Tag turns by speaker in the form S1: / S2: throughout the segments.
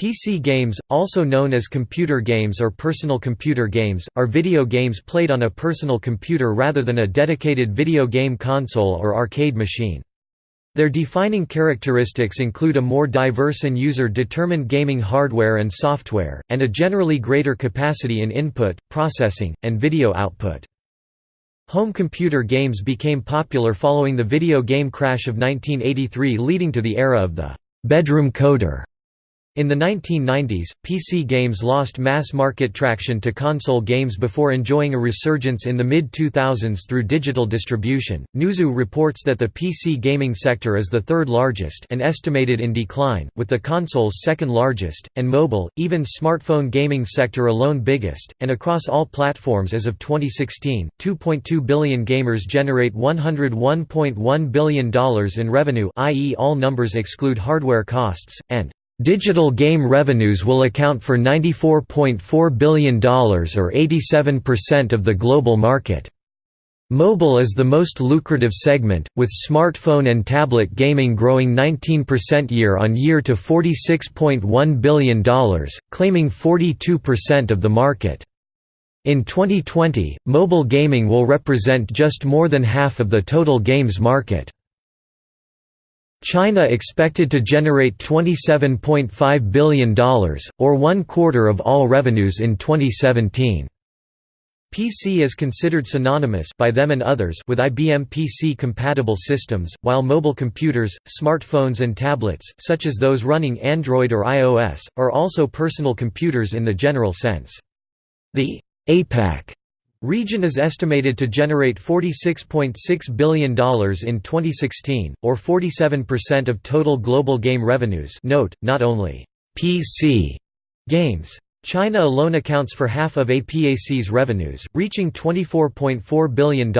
S1: PC games, also known as computer games or personal computer games, are video games played on a personal computer rather than a dedicated video game console or arcade machine. Their defining characteristics include a more diverse and user-determined gaming hardware and software, and a generally greater capacity in input, processing, and video output. Home computer games became popular following the video game crash of 1983 leading to the era of the «bedroom coder» In the 1990s, PC games lost mass market traction to console games before enjoying a resurgence in the mid-2000s through digital distribution. Newzoo reports that the PC gaming sector is the third largest and estimated in decline, with the consoles second largest, and mobile, even smartphone gaming sector alone biggest, and across all platforms as of 2016, 2.2 billion gamers generate $101.1 billion in revenue i.e. all numbers exclude hardware costs, and Digital game revenues will account for $94.4 billion or 87% of the global market. Mobile is the most lucrative segment, with smartphone and tablet gaming growing 19% year-on-year to $46.1 billion, claiming 42% of the market. In 2020, mobile gaming will represent just more than half of the total games market. China expected to generate $27.5 billion, or one quarter of all revenues in 2017. PC is considered synonymous by them and others with IBM PC-compatible systems, while mobile computers, smartphones and tablets, such as those running Android or iOS, are also personal computers in the general sense. The APAC Region is estimated to generate $46.6 billion in 2016, or 47% of total global game revenues note, not only «PC» games. China alone accounts for half of APAC's revenues, reaching $24.4 billion,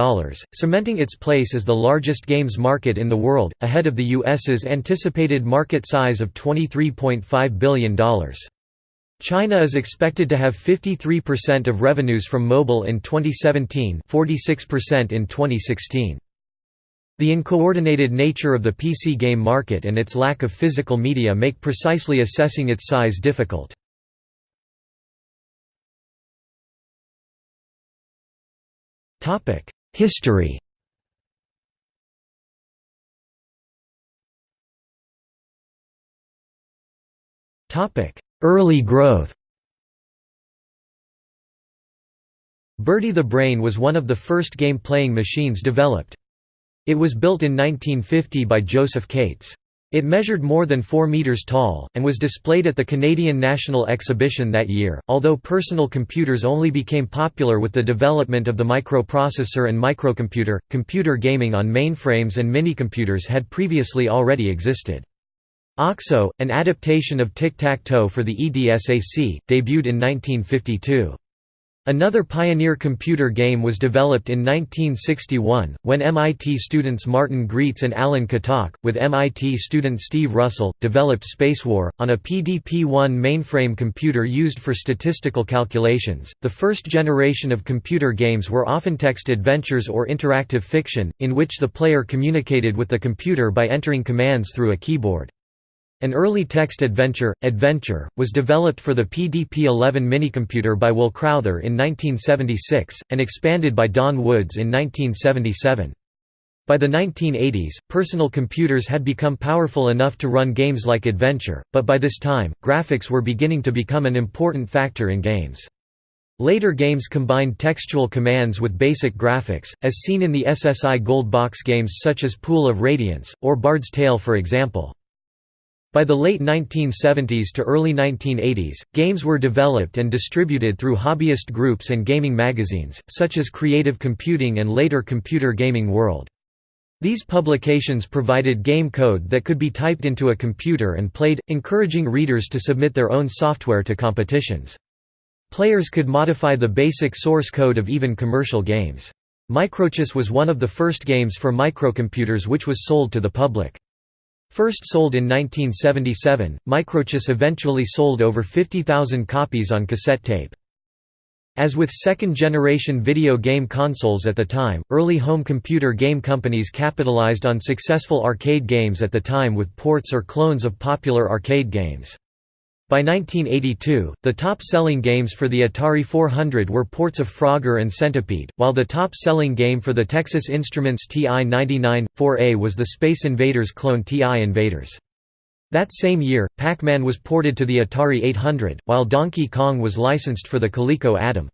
S1: cementing its place as the largest games market in the world, ahead of the US's anticipated market size of $23.5 billion. China is expected to have 53% of revenues from mobile in 2017 46% in 2016. The uncoordinated nature of the PC game market and its lack of physical media make precisely assessing its size difficult. History Early growth Bertie the Brain was one of the first game-playing machines developed. It was built in 1950 by Josef Kates. It measured more than 4 meters tall, and was displayed at the Canadian National Exhibition that year. Although personal computers only became popular with the development of the microprocessor and microcomputer, computer gaming on mainframes and minicomputers had previously already existed. OXO, an adaptation of tic-tac-toe for the EDSAC, debuted in 1952. Another pioneer computer game was developed in 1961, when MIT students Martin Graetz and Alan Kotok, with MIT student Steve Russell, developed Spacewar, on a PDP-1 mainframe computer used for statistical calculations. The first generation of computer games were often text adventures or interactive fiction, in which the player communicated with the computer by entering commands through a keyboard. An early text adventure, Adventure, was developed for the PDP-11 minicomputer by Will Crowther in 1976, and expanded by Don Woods in 1977. By the 1980s, personal computers had become powerful enough to run games like Adventure, but by this time, graphics were beginning to become an important factor in games. Later games combined textual commands with basic graphics, as seen in the SSI Gold Box games such as Pool of Radiance, or Bard's Tale for example. By the late 1970s to early 1980s, games were developed and distributed through hobbyist groups and gaming magazines, such as Creative Computing and later Computer Gaming World. These publications provided game code that could be typed into a computer and played, encouraging readers to submit their own software to competitions. Players could modify the basic source code of even commercial games. Microchess was one of the first games for microcomputers which was sold to the public. First sold in 1977, Microchess eventually sold over 50,000 copies on cassette tape. As with second-generation video game consoles at the time, early home computer game companies capitalized on successful arcade games at the time with ports or clones of popular arcade games. By 1982, the top-selling games for the Atari 400 were ports of Frogger and Centipede, while the top-selling game for the Texas Instruments TI-99, 4A was the Space Invaders clone TI Invaders. That same year, Pac-Man was ported to the Atari 800, while Donkey Kong was licensed for the Coleco Adam.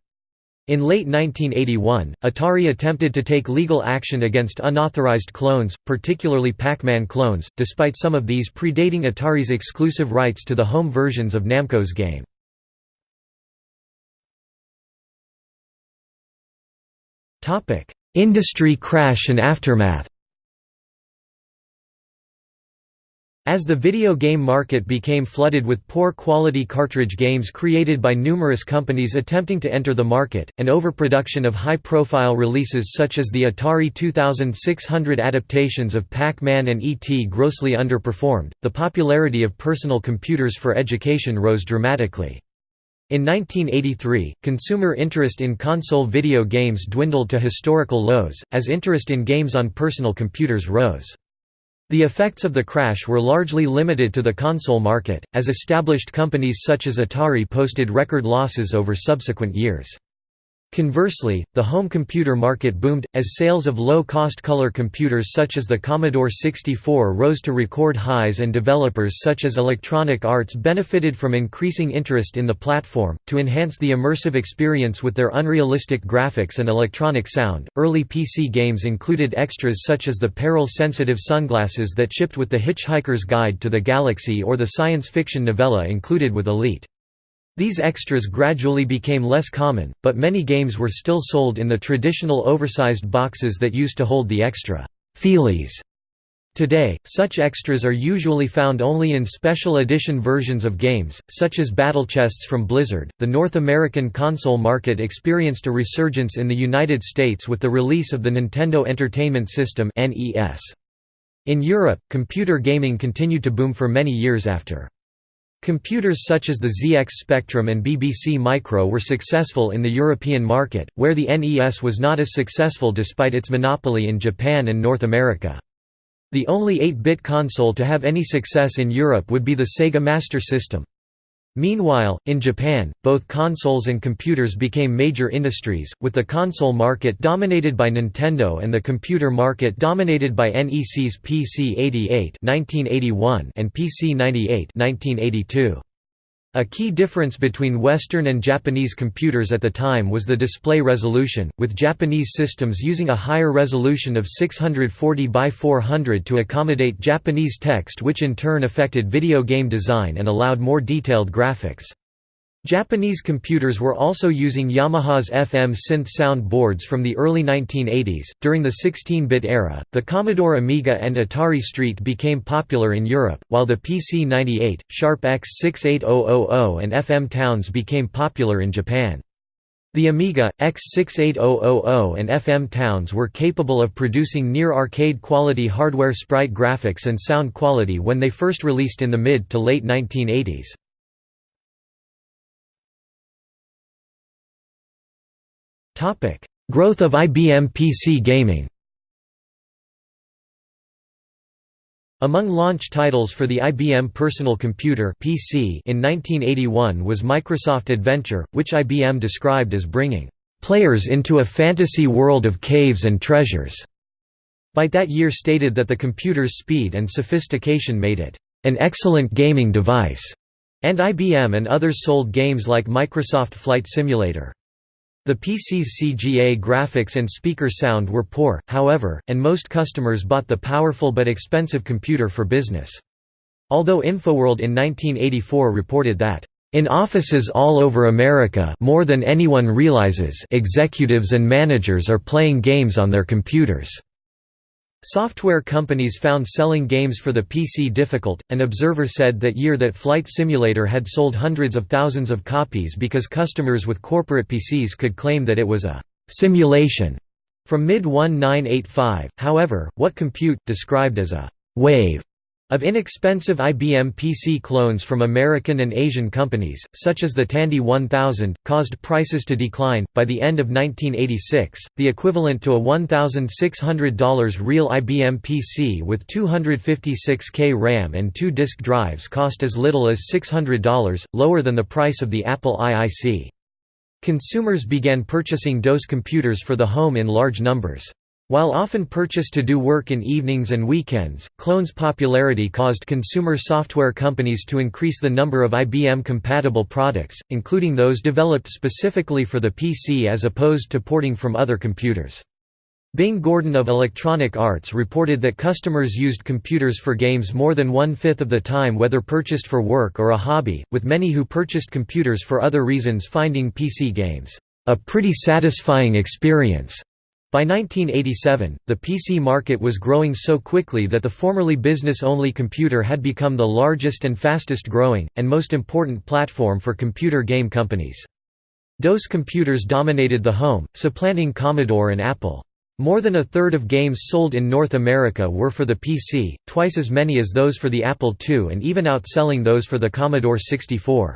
S1: In late 1981, Atari attempted to take legal action against unauthorized clones, particularly Pac-Man clones, despite some of these predating Atari's exclusive rights to the home versions of Namco's game. Industry crash and aftermath As the video game market became flooded with poor-quality cartridge games created by numerous companies attempting to enter the market, and overproduction of high-profile releases such as the Atari 2600 adaptations of Pac-Man and E.T. grossly underperformed, the popularity of personal computers for education rose dramatically. In 1983, consumer interest in console video games dwindled to historical lows, as interest in games on personal computers rose. The effects of the crash were largely limited to the console market, as established companies such as Atari posted record losses over subsequent years. Conversely, the home computer market boomed, as sales of low-cost color computers such as the Commodore 64 rose to record highs and developers such as Electronic Arts benefited from increasing interest in the platform. To enhance the immersive experience with their unrealistic graphics and electronic sound, early PC games included extras such as the peril-sensitive sunglasses that shipped with the Hitchhiker's Guide to the Galaxy or the science fiction novella included with Elite. These extras gradually became less common, but many games were still sold in the traditional oversized boxes that used to hold the extra feelies. Today, such extras are usually found only in special edition versions of games, such as battle chests from Blizzard. The North American console market experienced a resurgence in the United States with the release of the Nintendo Entertainment System (NES). In Europe, computer gaming continued to boom for many years after. Computers such as the ZX Spectrum and BBC Micro were successful in the European market, where the NES was not as successful despite its monopoly in Japan and North America. The only 8-bit console to have any success in Europe would be the Sega Master System. Meanwhile, in Japan, both consoles and computers became major industries, with the console market dominated by Nintendo and the computer market dominated by NEC's PC-88 and PC-98 1982. A key difference between Western and Japanese computers at the time was the display resolution, with Japanese systems using a higher resolution of 640 by 400 to accommodate Japanese text which in turn affected video game design and allowed more detailed graphics. Japanese computers were also using Yamaha's FM synth sound boards from the early 1980s. During the 16 bit era, the Commodore Amiga and Atari ST became popular in Europe, while the PC 98, Sharp X68000, and FM Towns became popular in Japan. The Amiga, X68000 and FM Towns were capable of producing near-arcade quality hardware sprite graphics and sound quality when they first released in the mid to late 1980s. Topic: Growth of IBM PC gaming. Among launch titles for the IBM Personal Computer (PC) in 1981 was Microsoft Adventure, which IBM described as bringing players into a fantasy world of caves and treasures. Byte that year stated that the computer's speed and sophistication made it an excellent gaming device, and IBM and others sold games like Microsoft Flight Simulator. The PC's CGA graphics and speaker sound were poor, however, and most customers bought the powerful but expensive computer for business. Although InfoWorld in 1984 reported that, "...in offices all over America more than anyone realizes executives and managers are playing games on their computers." Software companies found selling games for the PC difficult. An observer said that year that Flight Simulator had sold hundreds of thousands of copies because customers with corporate PCs could claim that it was a simulation from mid 1985. However, what Compute described as a wave Of inexpensive IBM PC clones from American and Asian companies, such as the Tandy 1000, caused prices to decline. By the end of 1986, the equivalent to a $1,600 real IBM PC with 256K RAM and two disk drives cost as little as $600, lower than the price of the Apple IIC. Consumers began purchasing DOS computers for the home in large numbers. While often purchased to do work in evenings and weekends, clones' popularity caused consumer software companies to increase the number of IBM-compatible products, including those developed specifically for the PC as opposed to porting from other computers. Bing Gordon of Electronic Arts reported that customers used computers for games more than one-fifth of the time whether purchased for work or a hobby, with many who purchased computers for other reasons finding PC games, "...a pretty satisfying experience." By 1987, the PC market was growing so quickly that the formerly business-only computer had become the largest and fastest growing, and most important platform for computer game companies. DOS computers dominated the home, supplanting Commodore and Apple. More than a third of games sold in North America were for the PC, twice as many as those for the Apple II and even outselling those for the Commodore 64.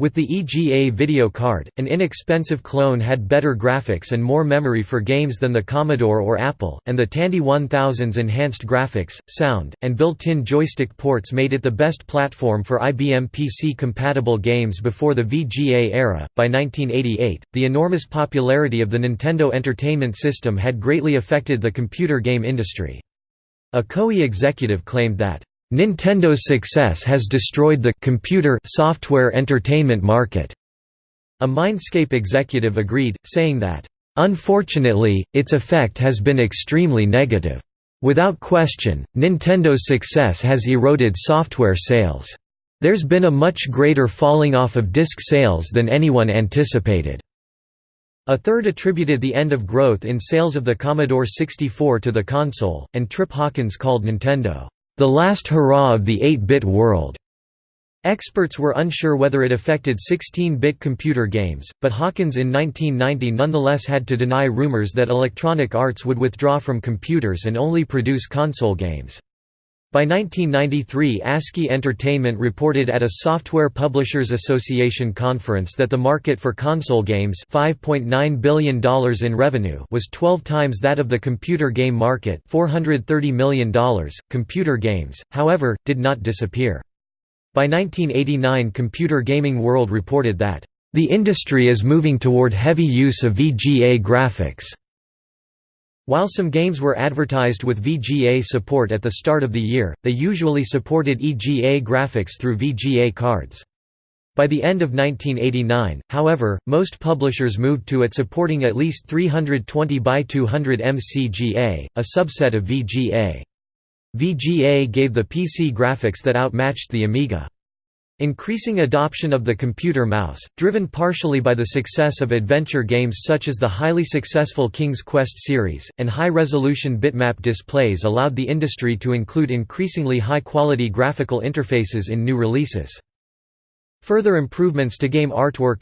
S1: With the EGA video card, an inexpensive clone had better graphics and more memory for games than the Commodore or Apple, and the Tandy 1000's enhanced graphics, sound, and built-in joystick ports made it the best platform for IBM PC-compatible games before the VGA era. By 1988, the enormous popularity of the Nintendo Entertainment System had greatly affected the computer game industry. A Koei executive claimed that Nintendo's success has destroyed the computer software entertainment market. A Mindscape executive agreed, saying that, Unfortunately, its effect has been extremely negative. Without question, Nintendo's success has eroded software sales. There's been a much greater falling off of disc sales than anyone anticipated. A third attributed the end of growth in sales of the Commodore 64 to the console, and Trip Hawkins called Nintendo, the last hurrah of the 8-bit world. Experts were unsure whether it affected 16-bit computer games, but Hawkins in 1990 nonetheless had to deny rumors that Electronic Arts would withdraw from computers and only produce console games. By 1993 ASCII Entertainment reported at a Software Publishers Association conference that the market for console games $5.9 billion in revenue was 12 times that of the computer game market $430 million. .Computer games, however, did not disappear. By 1989 Computer Gaming World reported that, "...the industry is moving toward heavy use of VGA graphics." While some games were advertised with VGA support at the start of the year, they usually supported EGA graphics through VGA cards. By the end of 1989, however, most publishers moved to it supporting at least 320 by 200 MCGA, a subset of VGA. VGA gave the PC graphics that outmatched the Amiga. Increasing adoption of the computer mouse, driven partially by the success of adventure games such as the highly successful King's Quest series, and high-resolution bitmap displays allowed the industry to include increasingly high-quality graphical interfaces in new releases. Further improvements to game artwork,